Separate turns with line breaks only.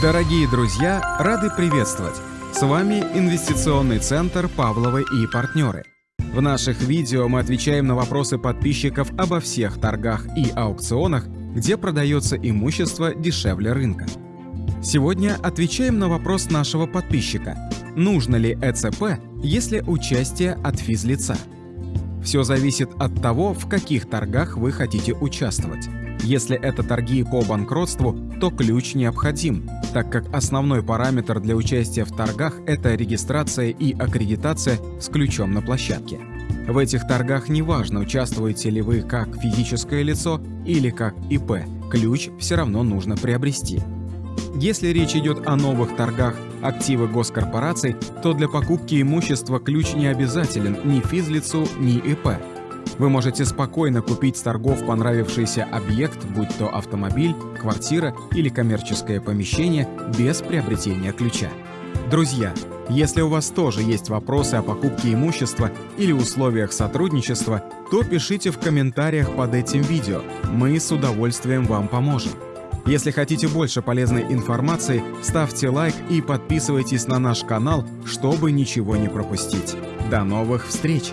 Дорогие друзья, рады приветствовать! С вами Инвестиционный центр Павловы и партнеры. В наших видео мы отвечаем на вопросы подписчиков обо всех торгах и аукционах, где продается имущество дешевле рынка. Сегодня отвечаем на вопрос нашего подписчика. Нужно ли ЭЦП, если участие от физлица? Все зависит от того, в каких торгах вы хотите участвовать. Если это торги по банкротству, то ключ необходим, так как основной параметр для участия в торгах – это регистрация и аккредитация с ключом на площадке. В этих торгах неважно, участвуете ли вы как физическое лицо или как ИП, ключ все равно нужно приобрести. Если речь идет о новых торгах активы госкорпораций, то для покупки имущества ключ не обязателен ни физлицу, ни ИП. Вы можете спокойно купить с торгов понравившийся объект, будь то автомобиль, квартира или коммерческое помещение, без приобретения ключа. Друзья, если у вас тоже есть вопросы о покупке имущества или условиях сотрудничества, то пишите в комментариях под этим видео, мы с удовольствием вам поможем. Если хотите больше полезной информации, ставьте лайк и подписывайтесь на наш канал, чтобы ничего не пропустить. До новых встреч!